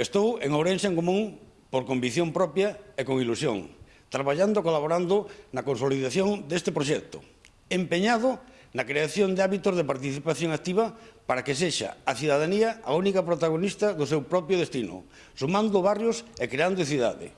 Estou en Ourense en Común por convicción propia e con ilusión, traballando e colaborando na consolidación deste proxecto, empeñado na creación de hábitos de participación activa para que sexa a cidadanía a única protagonista do seu propio destino, sumando barrios e creando cidade.